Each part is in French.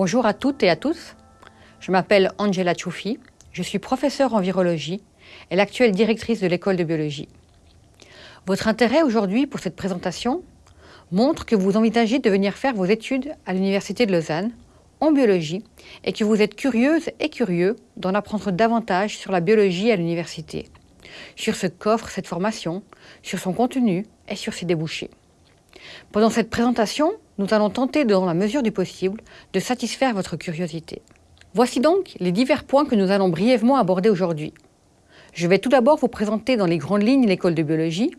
Bonjour à toutes et à tous. Je m'appelle Angela Choufi, je suis professeure en virologie et l'actuelle directrice de l'école de biologie. Votre intérêt aujourd'hui pour cette présentation montre que vous envisagez de venir faire vos études à l'Université de Lausanne en biologie et que vous êtes curieuse et curieux d'en apprendre davantage sur la biologie à l'université, sur ce qu'offre cette formation, sur son contenu et sur ses débouchés. Pendant cette présentation, nous allons tenter, dans la mesure du possible, de satisfaire votre curiosité. Voici donc les divers points que nous allons brièvement aborder aujourd'hui. Je vais tout d'abord vous présenter dans les grandes lignes l'école de biologie,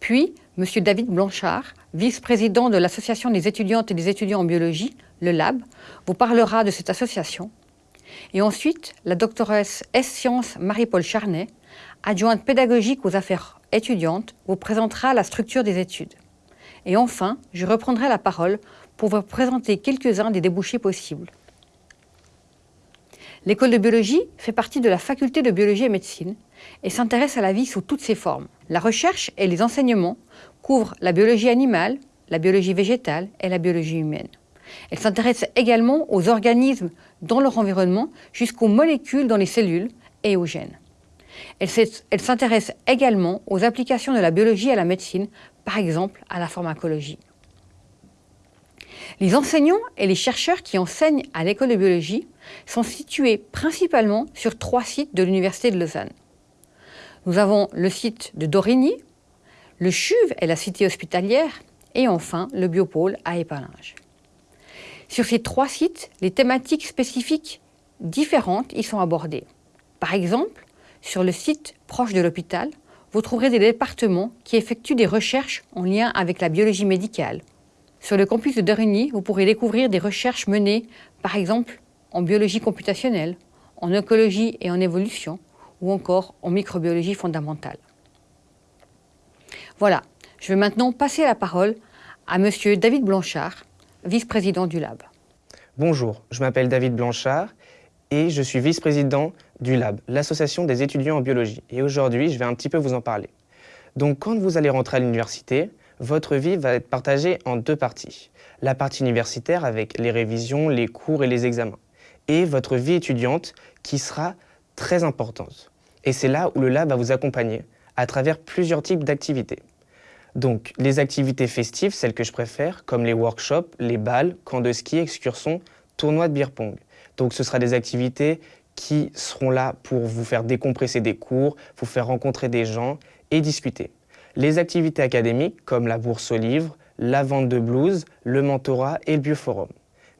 puis M. David Blanchard, vice-président de l'Association des étudiantes et des étudiants en biologie, le LAB, vous parlera de cette association. Et ensuite, la doctoresse S-Sciences Marie-Paul Charnet, adjointe pédagogique aux affaires étudiantes, vous présentera la structure des études. Et enfin, je reprendrai la parole pour vous présenter quelques-uns des débouchés possibles. L'école de biologie fait partie de la faculté de biologie et médecine et s'intéresse à la vie sous toutes ses formes. La recherche et les enseignements couvrent la biologie animale, la biologie végétale et la biologie humaine. Elle s'intéresse également aux organismes dans leur environnement jusqu'aux molécules dans les cellules et aux gènes. Elle s'intéresse également aux applications de la biologie à la médecine, par exemple à la pharmacologie. Les enseignants et les chercheurs qui enseignent à l'école de biologie sont situés principalement sur trois sites de l'Université de Lausanne. Nous avons le site de Dorigny, le CHUV et la cité hospitalière, et enfin le biopôle à Épalinges. Sur ces trois sites, les thématiques spécifiques différentes y sont abordées. Par exemple, sur le site proche de l'hôpital, vous trouverez des départements qui effectuent des recherches en lien avec la biologie médicale. Sur le campus de Dorigny, vous pourrez découvrir des recherches menées, par exemple, en biologie computationnelle, en écologie et en évolution, ou encore en microbiologie fondamentale. Voilà, je vais maintenant passer la parole à Monsieur David Blanchard, vice-président du Lab. Bonjour, je m'appelle David Blanchard et je suis vice-président du Lab, l'association des étudiants en biologie. Et aujourd'hui, je vais un petit peu vous en parler. Donc quand vous allez rentrer à l'université, votre vie va être partagée en deux parties. La partie universitaire avec les révisions, les cours et les examens. Et votre vie étudiante qui sera très importante. Et c'est là où le Lab va vous accompagner à travers plusieurs types d'activités. Donc, les activités festives, celles que je préfère, comme les workshops, les balles, camps de ski, excursions, tournois de beer pong. Donc, ce sera des activités qui seront là pour vous faire décompresser des cours, vous faire rencontrer des gens et discuter. Les activités académiques comme la bourse aux livres, la vente de blues, le mentorat et le bioforum.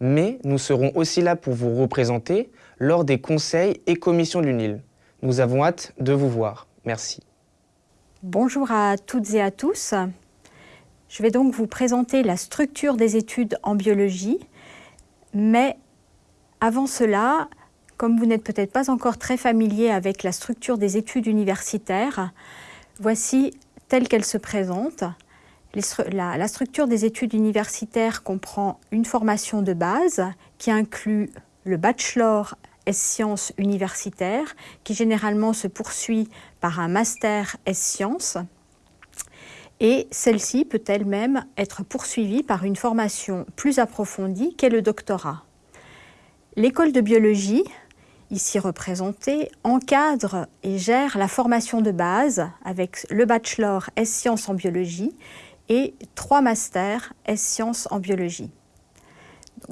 Mais nous serons aussi là pour vous représenter lors des conseils et commissions de l'UNIL. Nous avons hâte de vous voir. Merci. Bonjour à toutes et à tous. Je vais donc vous présenter la structure des études en biologie, mais avant cela, comme vous n'êtes peut-être pas encore très familier avec la structure des études universitaires, voici telle qu'elle se présente. La, structure des études universitaires comprend une formation de base qui inclut le bachelor S-sciences universitaires, qui généralement se poursuit par un master S-sciences. Et celle-ci peut elle-même être poursuivie par une formation plus approfondie qu'est le doctorat. L'école de biologie, ici représentée, encadre et gère la formation de base avec le bachelor S-sciences en biologie et trois masters S-sciences en biologie.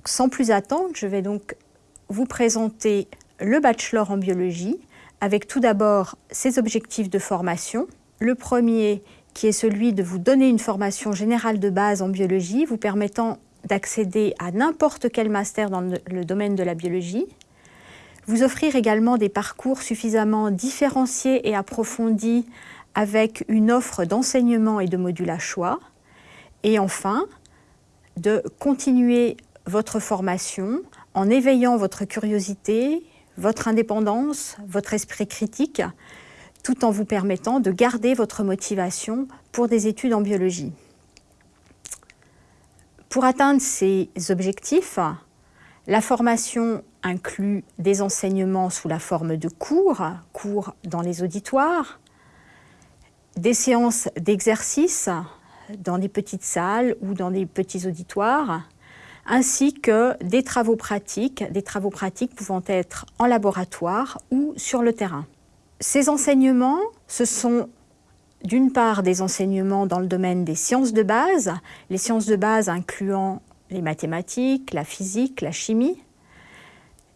Sans plus attendre, je vais donc vous présenter le bachelor en biologie avec tout d'abord ses objectifs de formation. Le premier qui est celui de vous donner une formation générale de base en biologie vous permettant d'accéder à n'importe quel master dans le domaine de la biologie. Vous offrir également des parcours suffisamment différenciés et approfondis avec une offre d'enseignement et de modules à choix. Et enfin, de continuer votre formation en éveillant votre curiosité, votre indépendance, votre esprit critique, tout en vous permettant de garder votre motivation pour des études en biologie. Pour atteindre ces objectifs, la formation inclut des enseignements sous la forme de cours, cours dans les auditoires, des séances d'exercice dans des petites salles ou dans des petits auditoires, ainsi que des travaux pratiques, des travaux pratiques pouvant être en laboratoire ou sur le terrain. Ces enseignements, ce sont d'une part des enseignements dans le domaine des sciences de base, les sciences de base incluant les mathématiques, la physique, la chimie,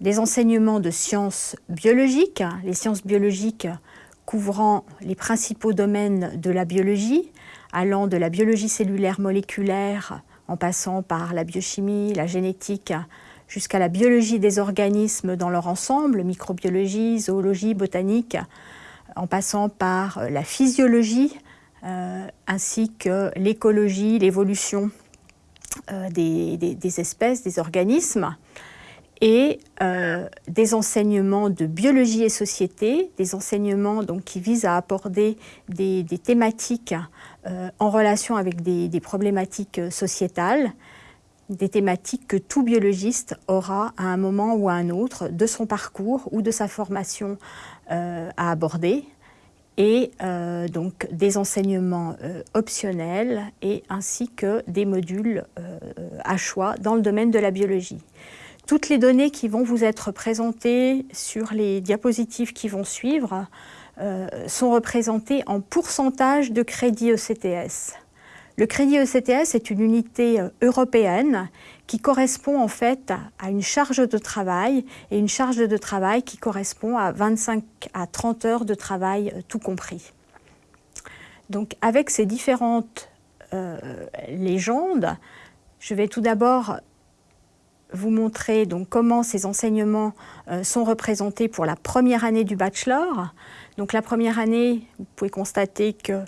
des enseignements de sciences biologiques, les sciences biologiques couvrant les principaux domaines de la biologie, allant de la biologie cellulaire moléculaire en passant par la biochimie, la génétique, jusqu'à la biologie des organismes dans leur ensemble, microbiologie, zoologie, botanique, en passant par la physiologie, euh, ainsi que l'écologie, l'évolution euh, des, espèces, des organismes, et euh, des enseignements de biologie et société, des enseignements qui visent à aborder des, thématiques en relation avec des problématiques sociétales, des thématiques que tout biologiste aura à un moment ou à un autre de son parcours ou de sa formation euh, à aborder et euh, donc des enseignements euh, optionnels et ainsi que des modules à choix dans le domaine de la biologie. Toutes les données qui vont vous être présentées sur les diapositives qui vont suivre sont représentées en pourcentage de crédit ECTS. Le crédit ECTS est une unité euh, européenne qui correspond en fait à une charge de travail et une charge de travail qui correspond à 25 à 30 heures de travail euh, tout compris. Donc avec ces différentes euh, légendes, je vais tout d'abord vous montrer comment ces enseignements sont représentés pour la première année du bachelor. Donc la première année, vous pouvez constater que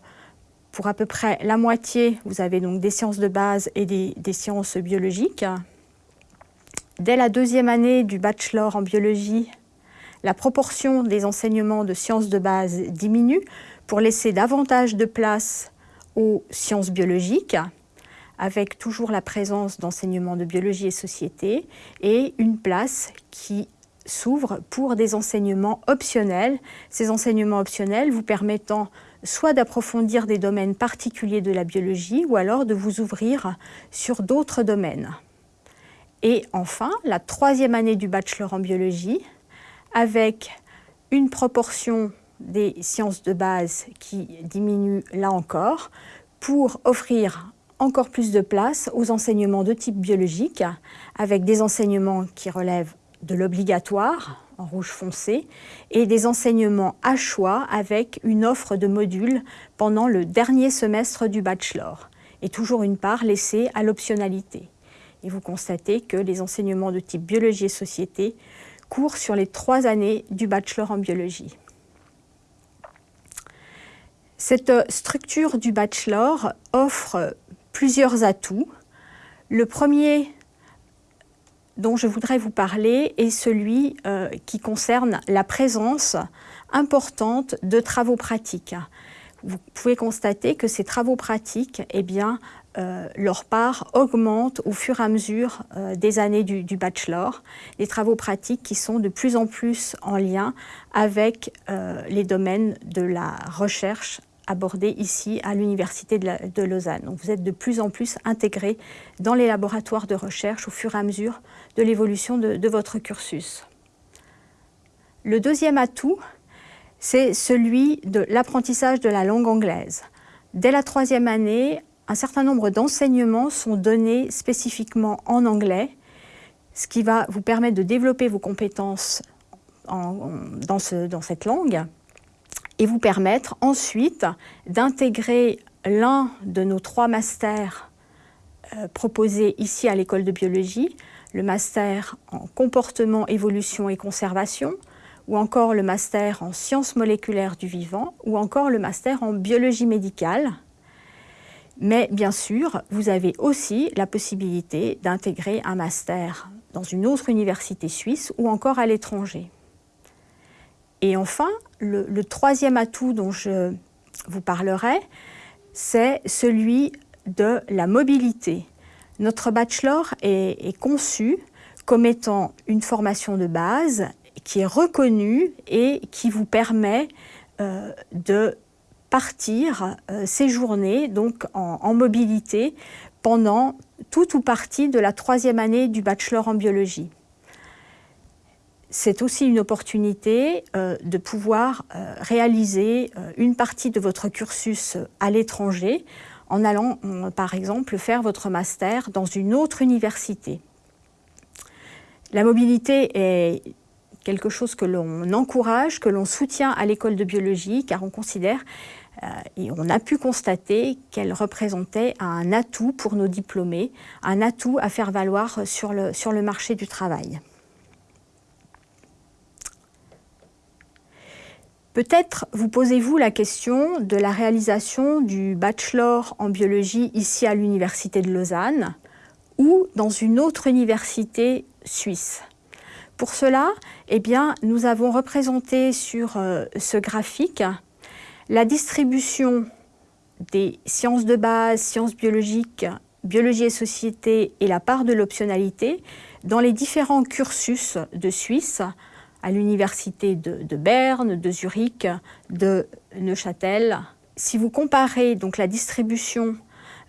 pour à peu près la moitié, vous avez donc des sciences de base et des, sciences biologiques. Dès la deuxième année du bachelor en biologie, la proportion des enseignements de sciences de base diminue pour laisser davantage de place aux sciences biologiques, avec toujours la présence d'enseignements de biologie et société, et une place qui s'ouvre pour des enseignements optionnels, ces enseignements optionnels vous permettant soit d'approfondir des domaines particuliers de la biologie ou alors de vous ouvrir sur d'autres domaines. Et enfin, la troisième année du bachelor en biologie, avec une proportion des sciences de base qui diminue là encore, pour offrir encore plus de place aux enseignements de type biologique, avec des enseignements qui relèvent de l'obligatoire, rouge foncé, et des enseignements à choix avec une offre de modules pendant le dernier semestre du bachelor, et toujours une part laissée à l'optionnalité. Et vous constatez que les enseignements de type biologie et société courent sur les trois années du bachelor en biologie. Cette structure du bachelor offre plusieurs atouts. Le premier dont je voudrais vous parler est celui euh, qui concerne la présence importante de travaux pratiques. Vous pouvez constater que ces travaux pratiques, eh bien, euh, leur part augmente au fur et à mesure euh, des années du, du, bachelor. Les travaux pratiques qui sont de plus en plus en lien avec les domaines de la recherche abordé ici à l'Université de, Lausanne. Donc vous êtes de plus en plus intégré dans les laboratoires de recherche au fur et à mesure de l'évolution de, votre cursus. Le deuxième atout, c'est celui de l'apprentissage de la langue anglaise. Dès la troisième année, un certain nombre d'enseignements sont donnés spécifiquement en anglais, ce qui va vous permettre de développer vos compétences dans cette langue et vous permettre ensuite d'intégrer l'un de nos trois masters euh, proposés ici à l'école de biologie, le master en comportement, évolution et conservation, ou encore le master en sciences moléculaires du vivant, ou encore le master en biologie médicale. Mais bien sûr, vous avez aussi la possibilité d'intégrer un master dans une autre université suisse ou encore à l'étranger. Et enfin, le, troisième atout dont je vous parlerai, c'est celui de la mobilité. Notre bachelor est, conçu comme étant une formation de base qui est reconnue et qui vous permet euh, de partir euh, séjourner donc en, mobilité pendant toute ou partie de la troisième année du bachelor en biologie. C'est aussi une opportunité euh, de pouvoir euh, réaliser euh, une partie de votre cursus à l'étranger en allant, par exemple, faire votre master dans une autre université. La mobilité est quelque chose que l'on encourage, que l'on soutient à l'école de biologie, car on considère et on a pu constater qu'elle représentait un atout pour nos diplômés, un atout à faire valoir sur le marché du travail. Peut-être vous posez-vous la question de la réalisation du bachelor en biologie ici à l'Université de Lausanne ou dans une autre université suisse. Pour cela, eh nous avons représenté sur euh, ce graphique la distribution des sciences de base, sciences biologiques, biologie et société et la part de l'optionnalité dans les différents cursus de Suisse, à l'université de, Berne, de Zurich, de Neuchâtel. Si vous comparez donc la distribution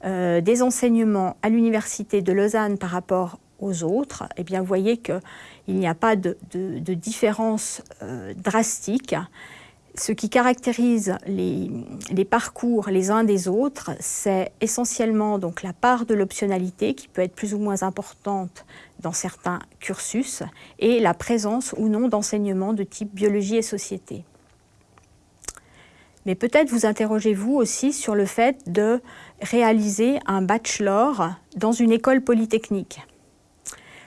euh, des enseignements à l'université de Lausanne par rapport aux autres, eh bien, vous voyez qu'il n'y a pas de, différence euh, drastique ce qui caractérise les, parcours les uns des autres, c'est essentiellement donc la part de l'optionnalité qui peut être plus ou moins importante dans certains cursus et la présence ou non d'enseignements de type biologie et société. Mais peut-être vous interrogez-vous aussi sur le fait de réaliser un bachelor dans une école polytechnique.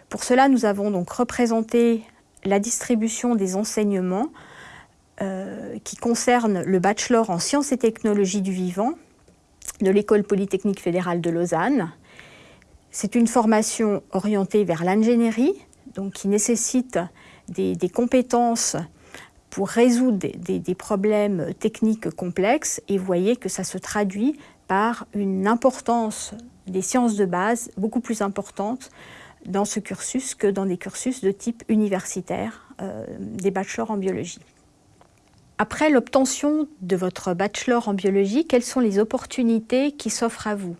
Pour cela, nous avons donc représenté la distribution des enseignements euh, qui concerne le bachelor en sciences et technologies du vivant de l'École polytechnique fédérale de Lausanne. C'est une formation orientée vers l'ingénierie, donc qui nécessite des, compétences pour résoudre des, problèmes techniques complexes et vous voyez que ça se traduit par une importance des sciences de base beaucoup plus importante dans ce cursus que dans des cursus de type universitaire, euh, des bachelors en biologie. Après l'obtention de votre bachelor en biologie, quelles sont les opportunités qui s'offrent à vous?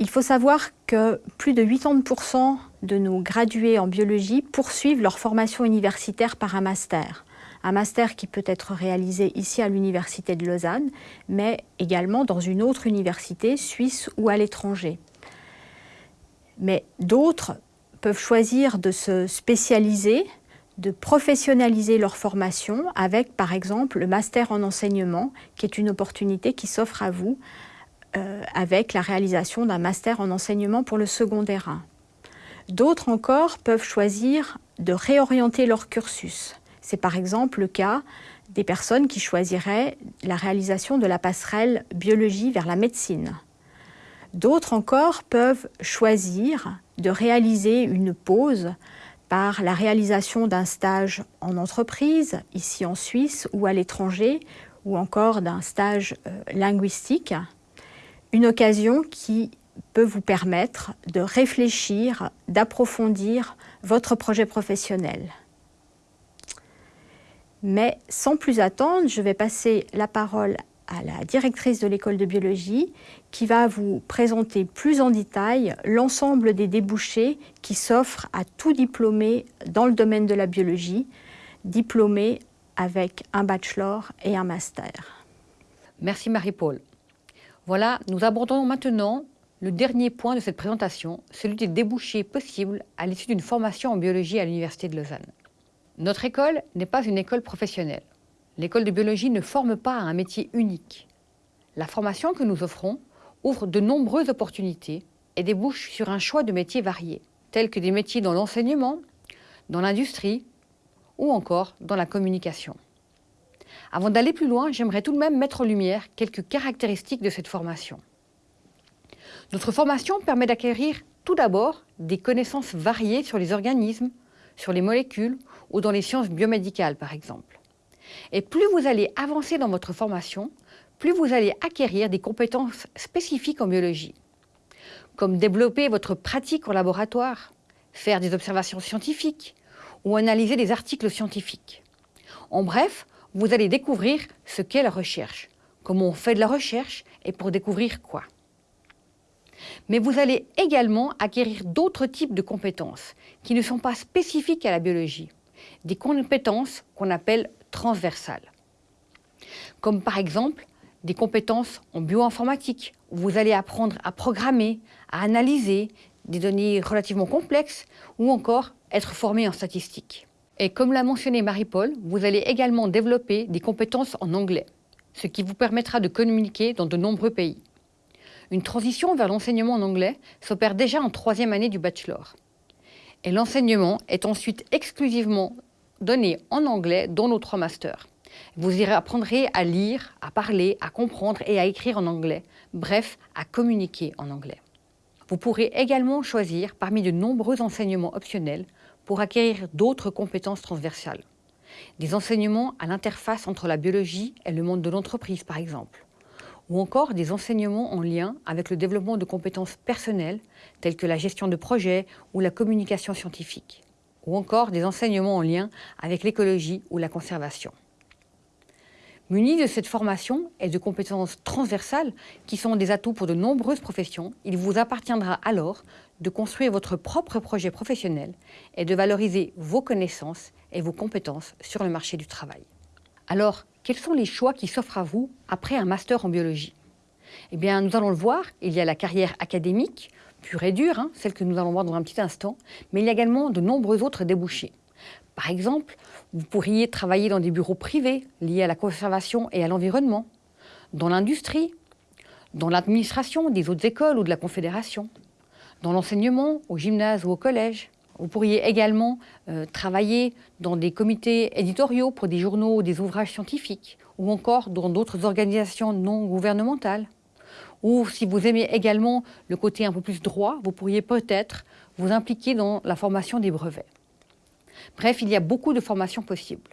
Il faut savoir que plus de 80% de nos gradués en biologie poursuivent leur formation universitaire par un master. Un master qui peut être réalisé ici à l'Université de Lausanne, mais également dans une autre université suisse ou à l'étranger. Mais d'autres peuvent choisir de se spécialiser de professionnaliser leur formation avec, par exemple, le master en enseignement, qui est une opportunité qui s'offre à vous euh, avec la réalisation d'un master en enseignement pour le secondaire 1. D'autres encore peuvent choisir de réorienter leur cursus. C'est par exemple le cas des personnes qui choisiraient la réalisation de la passerelle biologie vers la médecine. D'autres encore peuvent choisir de réaliser une pause par la réalisation d'un stage en entreprise, ici en Suisse ou à l'étranger, ou encore d'un stage euh, linguistique, une occasion qui peut vous permettre de réfléchir, d'approfondir votre projet professionnel. Mais sans plus attendre, je vais passer la parole à la directrice de l'école de biologie qui va vous présenter plus en détail l'ensemble des débouchés qui s'offrent à tout diplômé dans le domaine de la biologie, diplômé avec un bachelor et un master. Merci Marie-Paul. Voilà, nous abordons maintenant le dernier point de cette présentation, celui des débouchés possibles à l'issue d'une formation en biologie à l'Université de Lausanne. Notre école n'est pas une école professionnelle. L'école de biologie ne forme pas un métier unique. La formation que nous offrons ouvre de nombreuses opportunités et débouche sur un choix de métiers variés, tels que des métiers dans l'enseignement, dans l'industrie ou encore dans la communication. Avant d'aller plus loin, j'aimerais tout de même mettre en lumière quelques caractéristiques de cette formation. Notre formation permet d'acquérir tout d'abord des connaissances variées sur les organismes, sur les molécules ou dans les sciences biomédicales par exemple. Et plus vous allez avancer dans votre formation, plus vous allez acquérir des compétences spécifiques en biologie, comme développer votre pratique en laboratoire, faire des observations scientifiques ou analyser des articles scientifiques. En bref, vous allez découvrir ce qu'est la recherche, comment on fait de la recherche et pour découvrir quoi. Mais vous allez également acquérir d'autres types de compétences qui ne sont pas spécifiques à la biologie, des compétences qu'on appelle transversales. Comme par exemple des compétences en bioinformatique, où vous allez apprendre à programmer, à analyser des données relativement complexes ou encore être formé en statistique. Et comme l'a mentionné Marie-Paul, vous allez également développer des compétences en anglais, ce qui vous permettra de communiquer dans de nombreux pays. Une transition vers l'enseignement en anglais s'opère déjà en troisième année du bachelor. Et l'enseignement est ensuite exclusivement donné en anglais dans nos trois masters. Vous y apprendrez à lire, à parler, à comprendre et à écrire en anglais, bref, à communiquer en anglais. Vous pourrez également choisir parmi de nombreux enseignements optionnels pour acquérir d'autres compétences transversales. Des enseignements à l'interface entre la biologie et le monde de l'entreprise, par exemple. Ou encore des enseignements en lien avec le développement de compétences personnelles, telles que la gestion de projets ou la communication scientifique. Ou encore des enseignements en lien avec l'écologie ou la conservation. Munis de cette formation et de compétences transversales qui sont des atouts pour de nombreuses professions, il vous appartiendra alors de construire votre propre projet professionnel et de valoriser vos connaissances et vos compétences sur le marché du travail. Alors, quels sont les choix qui s'offrent à vous après un master en biologie? Eh bien, nous allons le voir, il y a la carrière académique, pure et dure, hein, celle que nous allons voir dans un petit instant, mais il y a également de nombreux autres débouchés. Par exemple, vous pourriez travailler dans des bureaux privés liés à la conservation et à l'environnement, dans l'industrie, dans l'administration des autres écoles ou de la Confédération, dans l'enseignement, au gymnase ou au collège. Vous pourriez également euh, travailler dans des comités éditoriaux pour des journaux ou des ouvrages scientifiques, ou encore dans d'autres organisations non gouvernementales. Ou si vous aimez également le côté un peu plus droit, vous pourriez peut-être vous impliquer dans la formation des brevets. Bref, il y a beaucoup de formations possibles.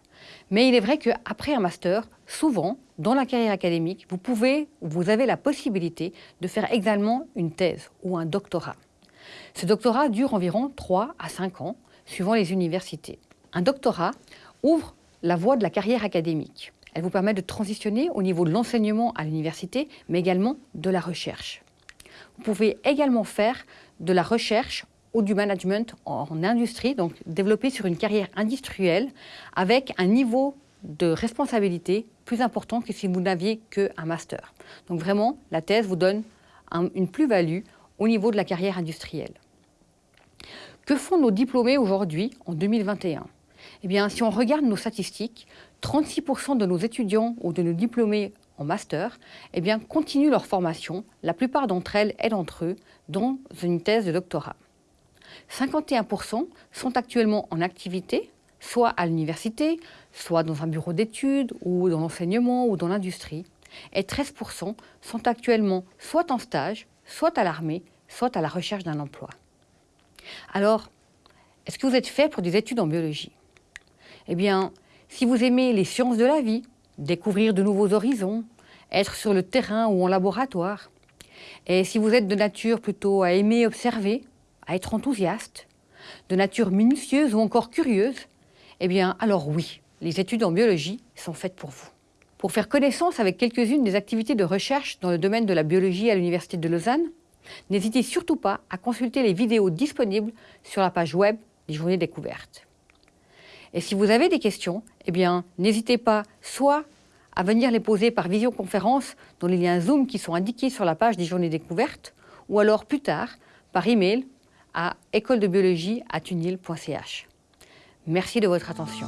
Mais il est vrai qu'après un master, souvent, dans la carrière académique, vous pouvez, vous avez la possibilité de faire également une thèse ou un doctorat. Ce doctorat dure environ 3 à 5 ans, suivant les universités. Un doctorat ouvre la voie de la carrière académique. Elle vous permet de transitionner au niveau de l'enseignement à l'université, mais également de la recherche. Vous pouvez également faire de la recherche ou du management en industrie, donc développer sur une carrière industrielle avec un niveau de responsabilité plus important que si vous n'aviez qu'un master. Donc vraiment, la thèse vous donne une plus-value au niveau de la carrière industrielle. Que font nos diplômés aujourd'hui, en 2021 Eh bien, si on regarde nos statistiques, 36% de nos étudiants ou de nos diplômés en master eh bien, continuent leur formation, la plupart d'entre elles et d'entre eux, dans une thèse de doctorat. 51% sont actuellement en activité, soit à l'université, soit dans un bureau d'études, ou dans l'enseignement, ou dans l'industrie. Et 13% sont actuellement soit en stage, soit à l'armée, soit à la recherche d'un emploi. Alors, est-ce que vous êtes fait pour des études en biologie? Eh bien, si vous aimez les sciences de la vie, découvrir de nouveaux horizons, être sur le terrain ou en laboratoire, et si vous êtes de nature plutôt à aimer observer, à être enthousiaste, de nature minutieuse ou encore curieuse, eh bien alors oui, les études en biologie sont faites pour vous. Pour faire connaissance avec quelques-unes des activités de recherche dans le domaine de la biologie à l'Université de Lausanne, n'hésitez surtout pas à consulter les vidéos disponibles sur la page web des Journées Découvertes. Et si vous avez des questions, eh bien n'hésitez pas soit à venir les poser par visioconférence dans les liens Zoom qui sont indiqués sur la page des Journées Découvertes, ou alors plus tard par email à école de biologie. Merci de votre attention.